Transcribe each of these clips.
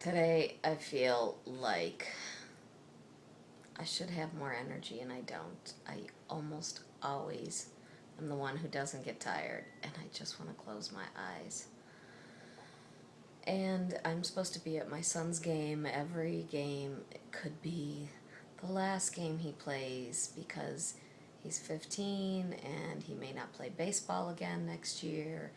Today I feel like I should have more energy and I don't. I almost always am the one who doesn't get tired and I just want to close my eyes. And I'm supposed to be at my son's game. Every game it could be the last game he plays because he's 15 and he may not play baseball again next year.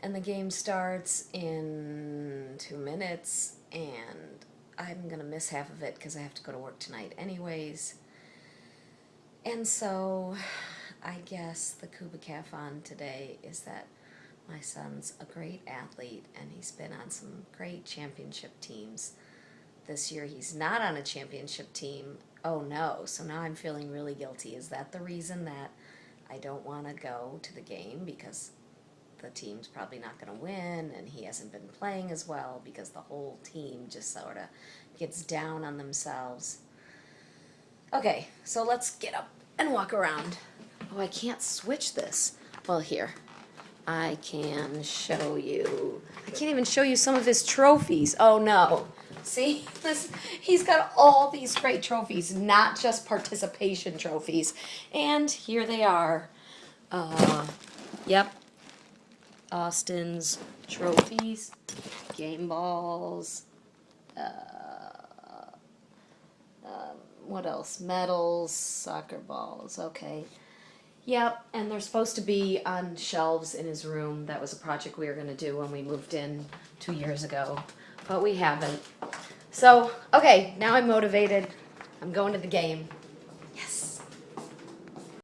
And the game starts in two minutes and I'm to miss half of it because I have to go to work tonight anyways. And so I guess the Kubikathon today is that my son's a great athlete and he's been on some great championship teams. This year he's not on a championship team. Oh no, so now I'm feeling really guilty. Is that the reason that I don't want to go to the game because the team's probably not going to win and he hasn't been playing as well because the whole team just sort of gets down on themselves. Okay, so let's get up and walk around. Oh, I can't switch this. Well, here. I can show you. I can't even show you some of his trophies. Oh no. See, this, he's got all these great trophies, not just participation trophies. And here they are. Uh, yep, Austin's trophies, game balls, uh, um, what else? Medals, soccer balls, okay. Yep, and they're supposed to be on shelves in his room. That was a project we were going to do when we moved in two years ago, but we haven't. So, okay, now I'm motivated. I'm going to the game.